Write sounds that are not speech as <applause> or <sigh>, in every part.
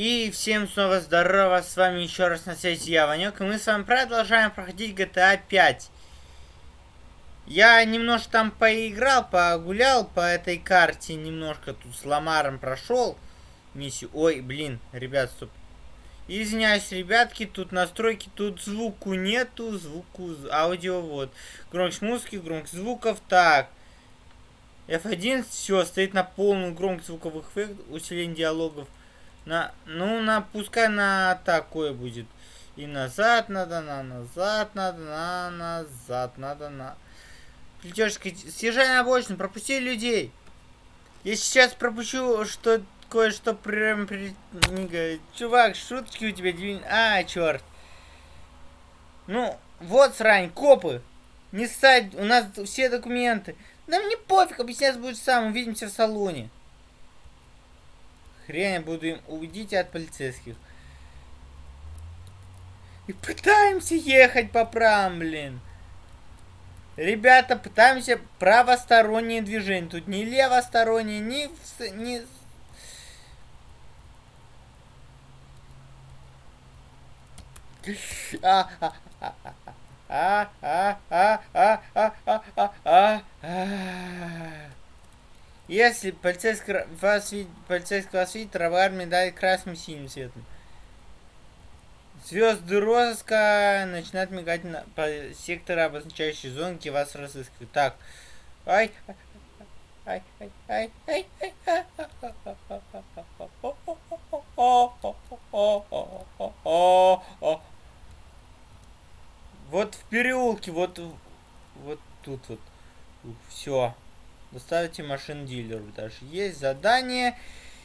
И всем снова здорово, с вами еще раз на связи я, Ванек, и мы с вами продолжаем проходить GTA 5. Я немножко там поиграл, погулял по этой карте, немножко тут с Ламаром прошел миссию. Ой, блин, ребят, стоп. Извиняюсь, ребятки, тут настройки, тут звуку нету, звуку, аудио, вот. Громкость музыки, громкость звуков, так. F1, все, стоит на полную громкость звуковых эффектов, усиление диалогов. На, ну, на, пускай на такое будет. И назад надо, на назад надо, на назад надо, на... Придешь, съезжай на обочину, пропусти людей. Я сейчас пропущу, что кое-что прям... Чувак, шутки у тебя... А, черт. Ну, вот срань, копы. Не ссать, у нас все документы. Да мне пофиг, объяснять будет сам, увидимся в салоне. Хрен буду им... Уйдите от полицейских. И пытаемся ехать по правам, блин. Ребята, пытаемся правостороннее движение. Тут не левостороннее, ни... ни... А, а, а, а, а, а, а, а, а, а, а, а. Если полицейский вас видит, полицейский вас видит, армия дает красным синим цветом. Звезды розыска начинают мигать на, по сектору, обозначающей зоны, где вас разыскивают. Так. Ай. Ай, ай, ай, ай, ай, ай. Вот в переулке, вот, вот тут вот. Все. Доставите машин дилеру. Даже есть задание.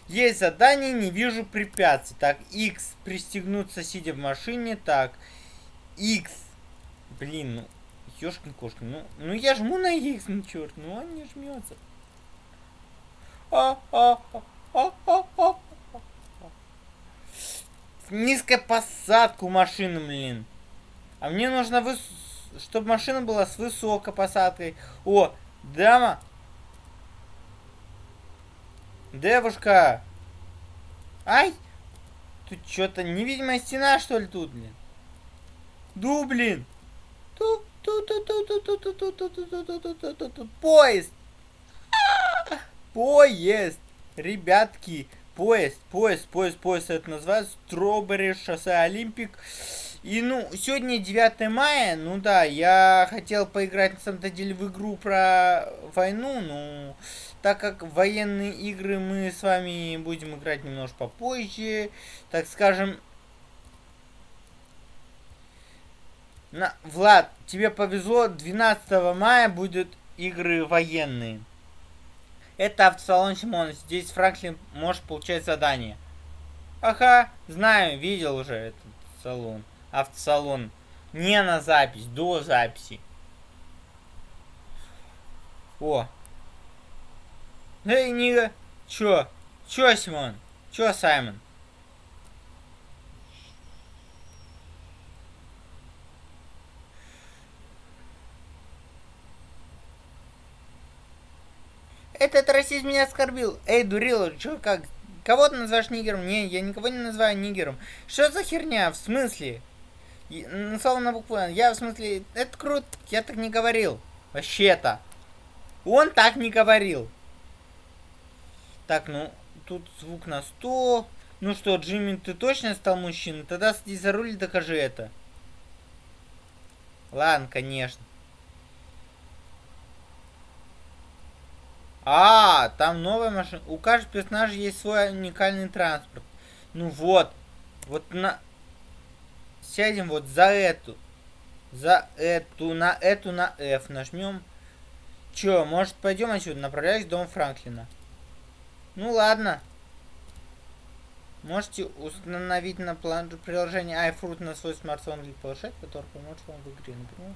Есть задание, не вижу препятствий. Так, X. Пристегнуться, сидя в машине. Так, X. Блин, ну, ёшкин кошкин. Ну, ну я жму на X, ну черт, ну он не жмется. А, а, а, а, а, Низкая посадка у машины, блин. А мне нужно, выс... чтобы машина была с высокой посадкой. О, дама, Девушка! Ай! Тут что-то невидимая стена, что ли, тут, блин? Ду, блин! Ту, ту, ту, ту, ту, ту, ту, ту, ту, ту, ту, ту, ту, ту, ту, поезд! Поезд! Ребятки, поезд, поезд, поезд, поезд, это называется Стробери шоссе Олимпик. И, ну, сегодня 9 мая, ну да, я хотел поиграть, на самом деле, в игру про войну, ну, так как военные игры мы с вами будем играть немножко попозже, так скажем... На... Влад, тебе повезло, 12 мая будут игры военные. Это автосалон Симон, здесь Франклин может получать задание. Ага, знаю, видел уже этот салон автосалон. Не на запись, до записи. О. Эй, Нига. Чё? Чё, Симон? Чё, Саймон? Этот расизм меня оскорбил. Эй, дурила, чё, как? Кого ты называешь нигером? Не, я никого не называю нигером. Что за херня? В смысле? Ну, слово на букву Н. Я в смысле, это круто, я так не говорил. Вообще-то. Он так не говорил. Так, ну, тут звук на 100. Ну что, Джимми, ты точно стал мужчиной? Тогда сиди за руль и докажи это. Ладно, конечно. А, там новая машина. У каждого персонажа есть свой уникальный транспорт. Ну вот. Вот на сядем вот за эту. За эту, на эту, на F нажмем. Чё, может пойдем отсюда? Направляюсь в дом Франклина. Ну ладно. Можете установить на план приложение iFruit на свой смартфон или планшет, который поможет вам в игре. Например,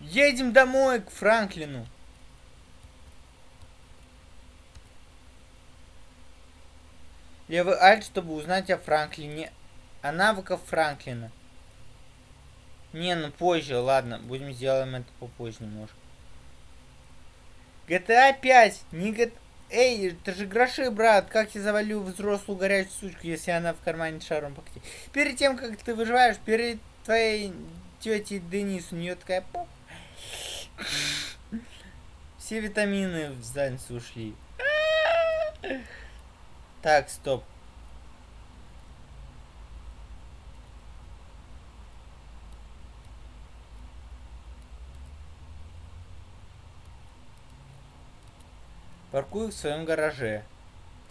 Едем домой к Франклину. Левый альт, чтобы узнать о Франклине. О навыках Франклина. Не, ну позже, ладно. Будем сделаем это попозже немножко. GTA 5. Не, Эй, это же гроши, брат. Как я завалю взрослую горячую сучку, если она в кармане шаром покатит? Перед тем, как ты выживаешь, перед твоей тетей Денис, у нее такая. Все витамины в задницу ушли. Так, стоп. Паркуй в своем гараже.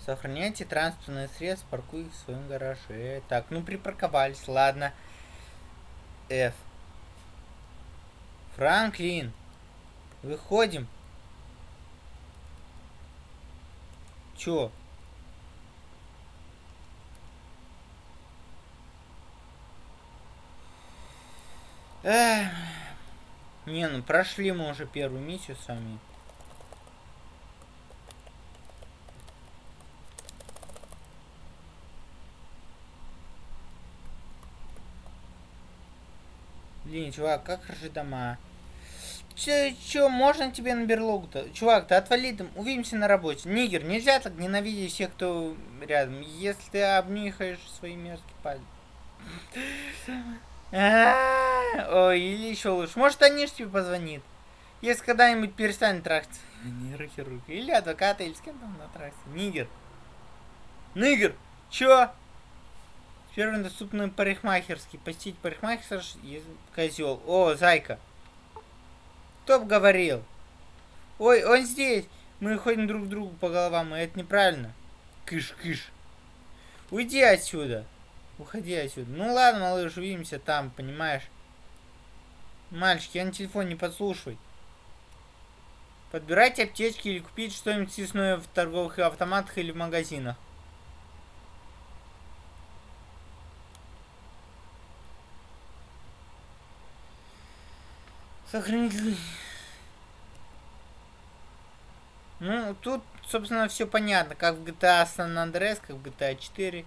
Сохраняйте транспортные средства, паркуй в своем гараже. Так, ну припарковались, ладно. F. Франклин. Выходим. Чё? Эх. Не, ну прошли мы уже первую миссию с вами. Блин, чувак, как хороши дома. Че, че, можно тебе на берлогу-то? Чувак, ты отвали там, увидимся на работе. Нигер, нельзя так ненавидеть всех, кто рядом. Если ты обнюхаешь свои мерзкие пальцы. Ой, или еще лучше. Может, Аниш тебе позвонит. Если когда-нибудь перестанет трахаться. Не руки руки. Или адвоката, или с кем там на трахаться. Нигер. Нигер, чё? Первый доступный парикмахерский. Посетить парикмахер, козел. О, зайка. Кто бы говорил? Ой, он здесь. Мы ходим друг другу по головам, и это неправильно. Кыш, кыш. Уйди отсюда. Уходи отсюда. Ну ладно, малыш, увидимся там, понимаешь? Мальчики, я на телефон не подслушивай. Подбирайте аптечки или купить что-нибудь съестное в торговых автоматах или в магазинах. Сохранитель. Ну, тут, собственно, все понятно. Как в GTA San Andreas, как в GTA 4.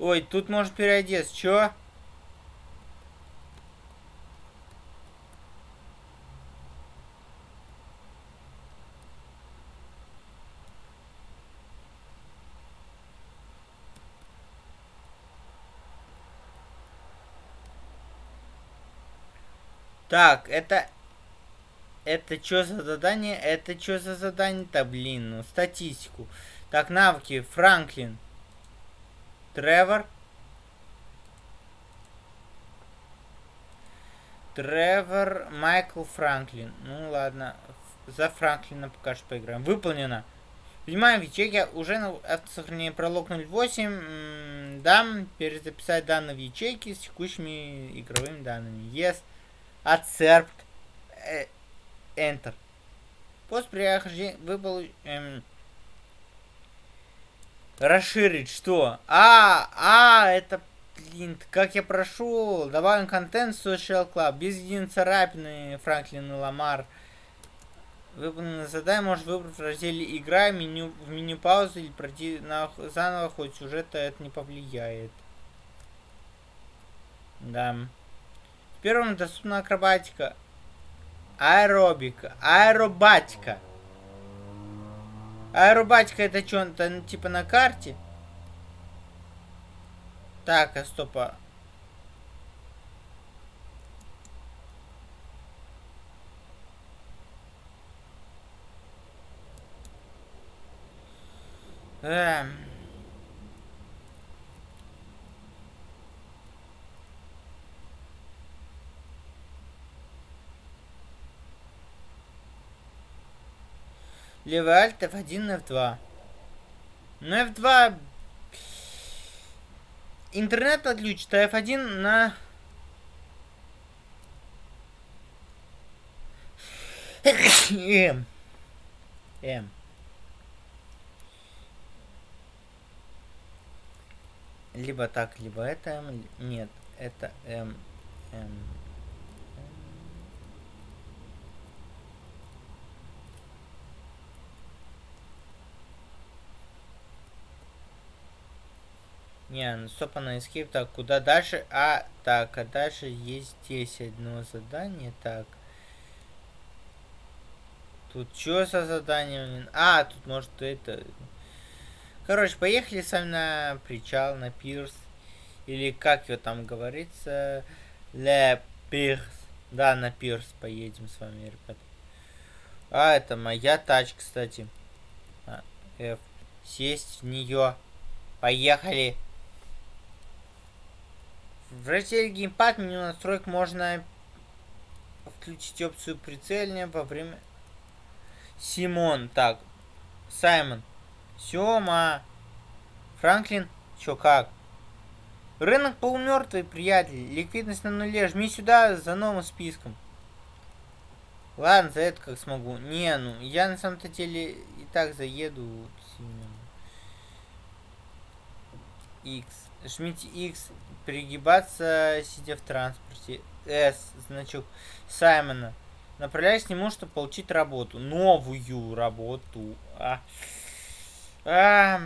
Ой, тут может переодеться. Чё? Так, это... Это что за задание? Это что за задание-то, блин? Ну, статистику. Так, навыки. Франклин. Тревор. Тревор Майкл Франклин. Ну ладно. За Франклина пока что поиграем. Выполнено. Внимание, в ячейке уже на автосохранение пролог 08. Дам перезаписать данные в ячейке с текущими игровыми данными. Yes. Accept. Э, Enter. После прохождения выпал... Эм, расширить что? А, а, это, блин, как я прошел. Добавим контент Social Club. Без единой царапины Франклин и Ламар. Выполненное задание может выбрать в разделе «Игра», меню, в меню паузы или пройти на, заново, хоть сюжета это не повлияет. Да. Первым доступна акробатика. Аэробика. Аэробатика. Аэробатика это что-то типа на карте? Так, а стопа. Эм. Левый альт F1, F2. Ну, F2... Интернет отключит, а F1 на... М. М. Либо так, либо это М. Нет, это М. М. Не, ну стоп, на escape. Так, куда дальше? А, так, а дальше есть здесь одно задание. Так. Тут что со заданием? А, тут может это... Короче, поехали сами на причал, на пирс. Или как его там говорится? Ле пирс. Да, на пирс поедем с вами, ребят. А, это моя тачка, кстати. А, F. Сесть в нее. Поехали. В разделе геймпад меню настроек можно включить опцию прицельния во время... Симон, так. Саймон. Сёма. Франклин. Чё как? Рынок полумертвый, приятель. Ликвидность на нуле. Жми сюда за новым списком. Ладно, за это как смогу. Не, ну, я на самом-то деле и так заеду. X. Жмите X. Перегибаться, сидя в транспорте. S. Значок Саймона. Направляюсь к нему, чтобы получить работу. Новую работу. А. А.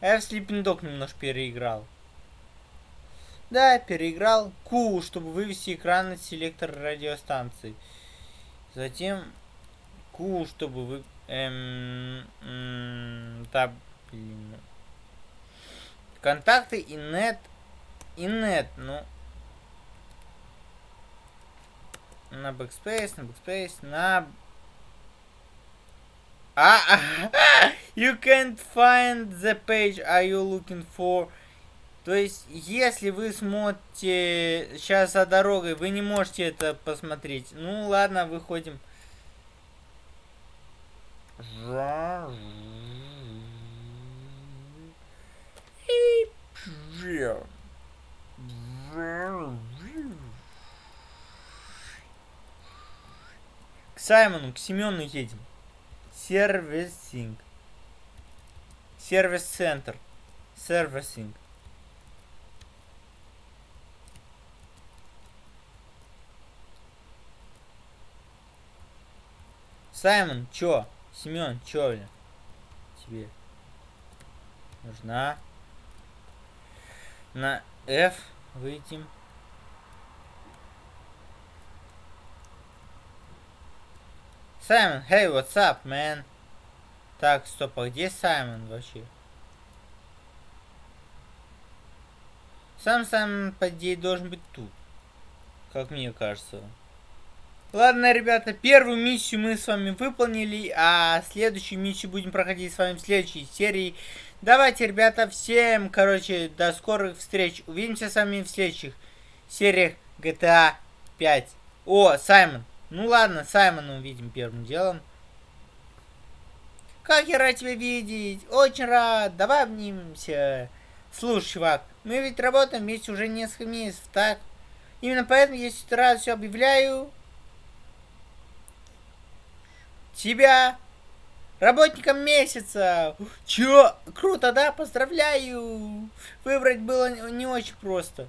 Я в Sleeping Dog немножко переиграл. Да, переиграл Q, чтобы вывести экран на селектор радиостанции. Затем Q, чтобы вы... Эм, эм, да, блин. Контакты и нет. И нет, ну... На backspace, на backspace, на... А, <laughs> you can't find the page are you looking for. То есть, если вы смотрите сейчас за дорогой, вы не можете это посмотреть. Ну, ладно, выходим. К Саймону, к Семену едем. Сервисинг. Сервис-центр. Сервисинг. Саймон, чё? Семен, чё, бля? Тебе нужна на F выйдем. Саймон, hey, what's up, man? Так, стоп, а где Саймон вообще? Сам Саймон, по идее, должен быть тут. Как мне кажется. Ладно, ребята, первую миссию мы с вами выполнили, а следующую миссию будем проходить с вами в следующей серии. Давайте, ребята, всем, короче, до скорых встреч. Увидимся с вами в следующих сериях GTA 5. О, Саймон. Ну ладно, Саймона увидим первым делом. Как я рад тебя видеть. Очень рад. Давай обнимемся. Слушай, чувак, мы ведь работаем вместе уже несколько месяцев, так? Именно поэтому я сейчас все объявляю тебя работником месяца. Чё? Круто, да? Поздравляю. Выбрать было не очень просто.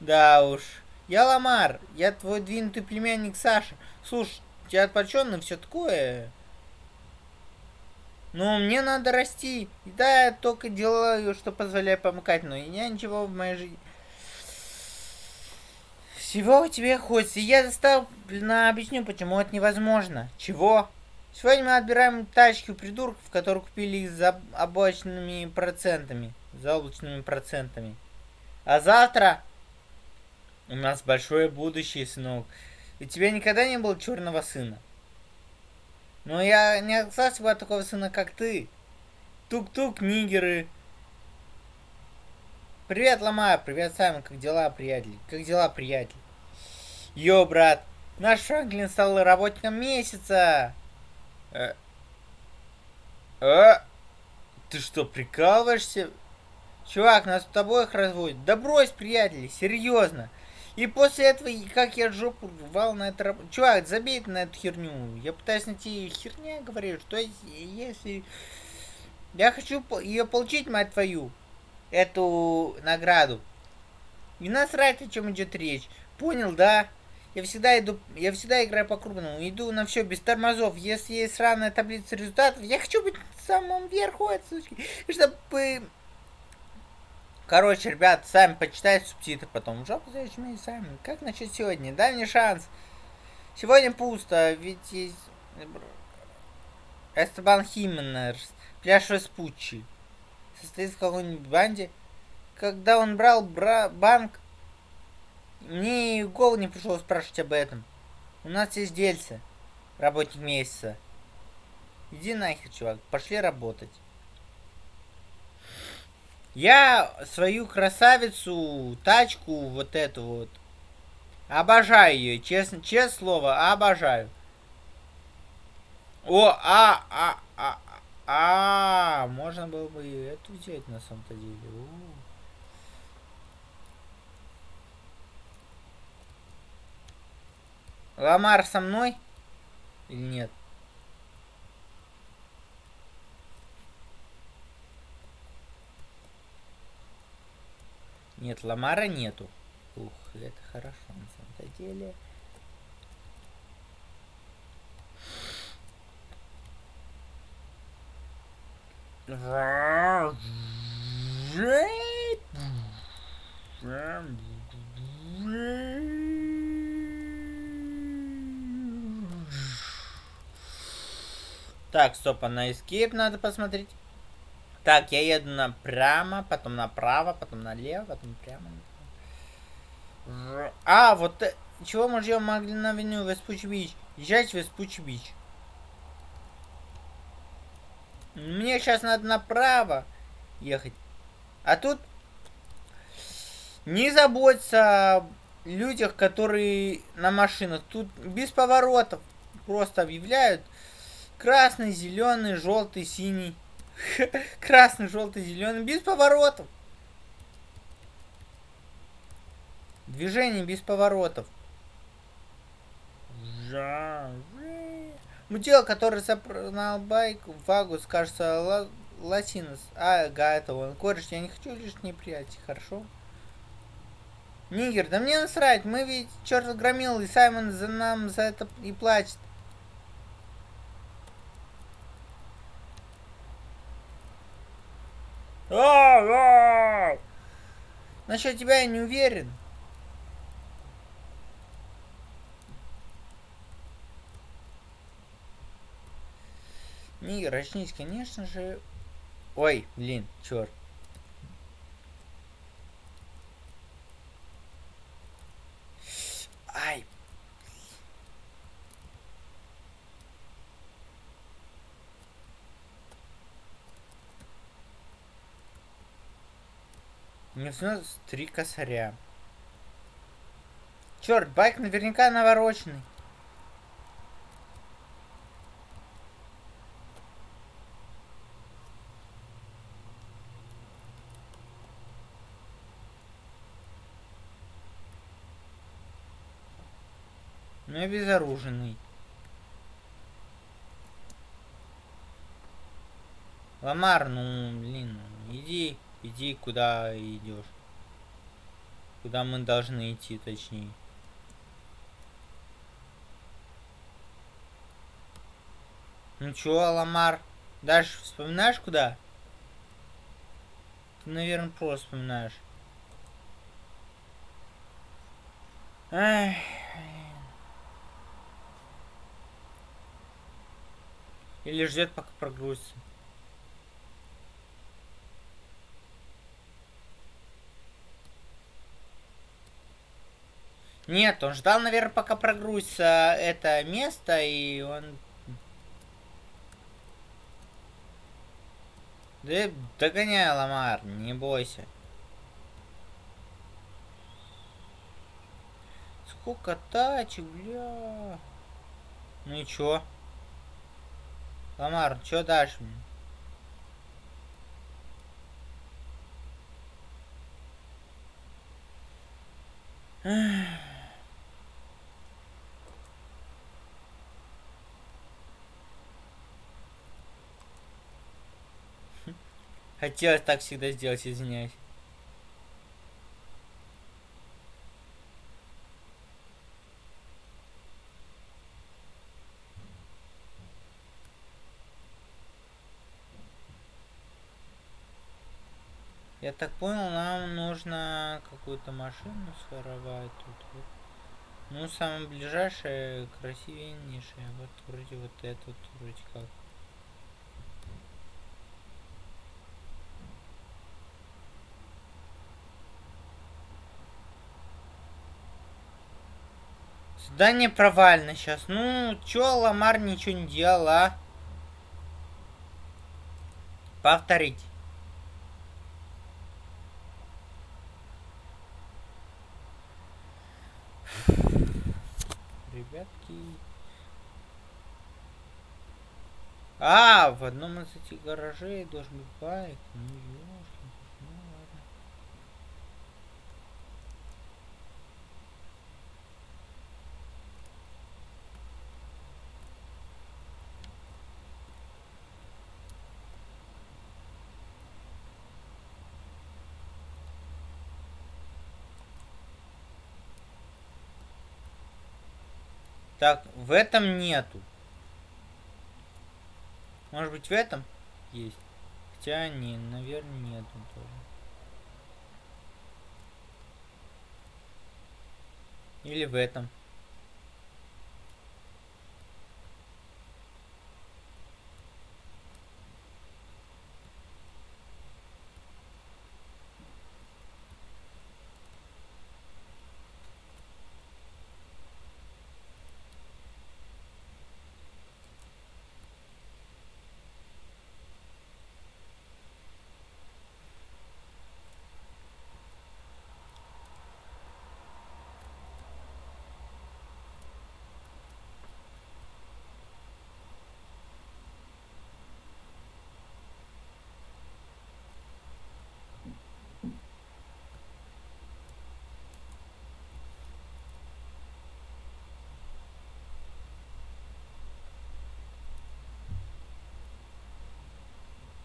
Да уж. Я Ламар. Я твой двинутый племянник Саша. Слушай, тебя отпочённый все такое. Ну, мне надо расти. Да, я только делаю, что позволяет помыкать, но я ничего в моей жизни... Всего тебе хочется. Я заставленно объясню, почему это невозможно. Чего? Сегодня мы отбираем тачки у придурков, которые купили их за облачными процентами. За облачными процентами. А завтра у нас большое будущее, сынок. У тебя никогда не было черного сына. Но я не остался бы от такого сына, как ты. Тук-тук, нигеры. Привет, Ломая. Привет, Саймон. Как дела, приятель? Как дела, приятель? Йо, брат, наш Франклин стал работником месяца. Э, ты что, прикалываешься? Чувак, нас с обоих разводят. Да брось, приятели, серьезно. И после этого, как я жопу рвал на это работу. Чувак, забей на эту херню. Я пытаюсь найти херня, говорю, что если... Я хочу ее получить, мать твою, эту награду. И насрать, о чем идет речь. Понял, да? Я всегда иду, я всегда играю по-крупному. Иду на все без тормозов. Если есть сраная таблица результатов, я хочу быть в самом верху отсутки. Чтобы... Короче, ребят, сами почитайте субтитры потом. Жопу зачем сами. Как насчет сегодня? Дай мне шанс. Сегодня пусто, ведь есть... Эстебан Хименерс, пляж Веспуччи. Состоит в какой-нибудь банде. Когда он брал бра банк, мне и голову не пришло спрашивать об этом. У нас есть дельце, работник месяца. Иди нахер, чувак, пошли работать. Я свою красавицу, тачку, вот эту вот, обожаю ее, честно, честное слово, обожаю. О, а, а, а, а, можно было бы эту взять на самом-то деле. У. Ламар со мной или нет? Нет, Ламара нету. Ух, это хорошо на самом-то деле. Так, стоп, а на escape надо посмотреть. Так, я еду напрямо, потом направо, потом налево, потом прямо. А, вот э, чего мы ждем могли на авеню Веспуч Бич? Езжать Веспуч Бич. Мне сейчас надо направо ехать. А тут не заботься о людях, которые на машинах. Тут без поворотов просто объявляют красный, зеленый, желтый, синий. <laughs> Красный, желтый, зеленый, без поворотов. Движение без поворотов. Мудила, который запрыгнул байк, Вагус, кажется, Латинос. А, это он. Кореш, я не хочу лишние прятать, хорошо? Нигер, да мне насрать, мы ведь черт громил, и Саймон за нам за это и плачет. Насчет тебя я не уверен. Не, очнись, конечно же. Ой, блин, черт. Ай, Снилось три косаря. Черт, байк наверняка навороченный. Ну я безоруженный. Ламар, ну, блин, иди. Иди, куда идешь. Куда мы должны идти, точнее. Ну чё, Ламар? Дальше вспоминаешь куда? Ты, наверное, просто вспоминаешь. Эх. Или ждет, пока прогрузится. Нет, он ждал, наверное, пока прогрузится это место, и он... Да догоняй, Ламар, не бойся. Сколько тачек, бля. Ну и чё? Ламар, чё дашь мне? Эх. Хотелось так всегда сделать, извиняюсь. Я так понял, нам нужно какую-то машину своровать тут. Вот. Ну, самое ближайшее, красивейшее. Вот вроде вот это вот, вроде как. Задание провально сейчас. Ну, чё, Ламар ничего не делал, а? Повторить. Ребятки. А, в одном из этих гаражей должен быть байк. Ну, ёшки, ну ладно. Так, в этом нету. Может быть в этом есть? Хотя не, наверное, нету тоже. Или в этом.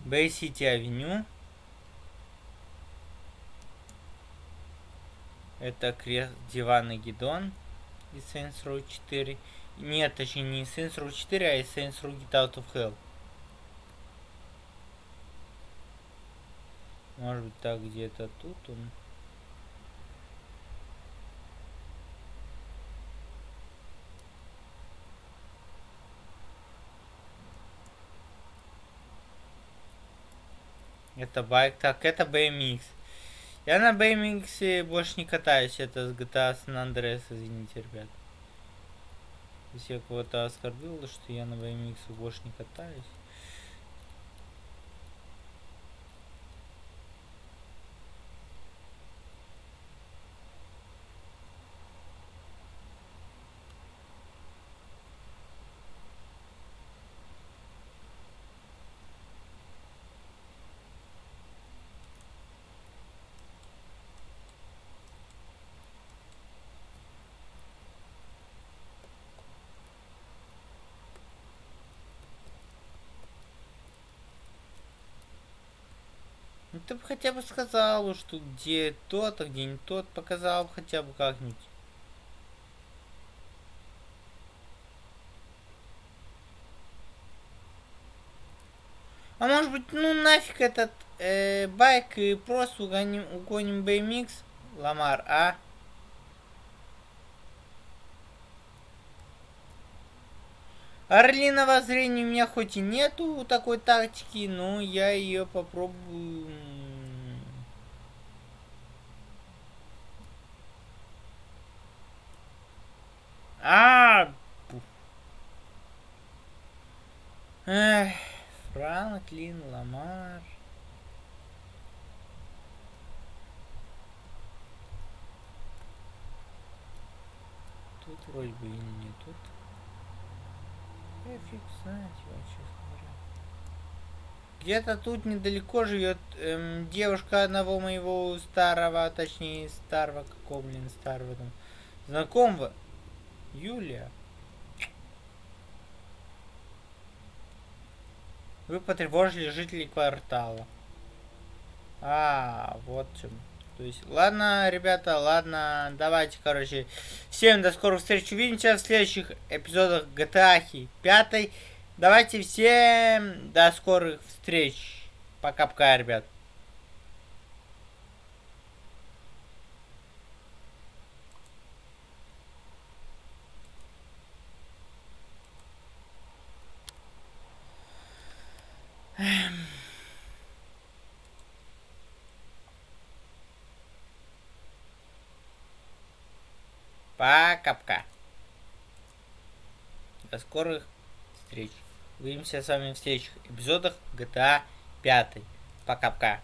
Бэй-Сити Авеню. Это крест диван и гидон из Saints Row 4. Нет, точнее не из Saints Row 4, а из Saints Row Get Out of Hell. Может быть так где-то тут он. Это байк. Так, это BMX. Я на BMX больше не катаюсь. Это с GTA San Andreas, извините, ребят. Если я кого-то оскорбил, что я на BMX больше не катаюсь. Ты бы хотя бы сказал, что где тот, а где не тот, показал хотя бы как-нибудь. А может быть, ну нафиг этот э, байк и просто угоним, угоним BMX, Ламар, а? Орлиного зрения у меня хоть и нету такой тактики, но я ее попробую. А, Франклин, Ламар. Тут вроде бы и не тут. Я фиг знает, честно говоря. Где-то тут недалеко живет эм, девушка одного моего старого, точнее старого, какого, блин, старого там, знакомого. Юлия. Вы потревожили жителей квартала. А, вот чем. То есть, ладно, ребята, ладно, давайте, короче. Всем до скорых встреч. Увидимся в следующих эпизодах GTA 5. Давайте всем до скорых встреч. Пока-пока, ребят. Пока-пока. До скорых встреч. Увидимся с вами в следующих эпизодах GTA 5. Пока-пока.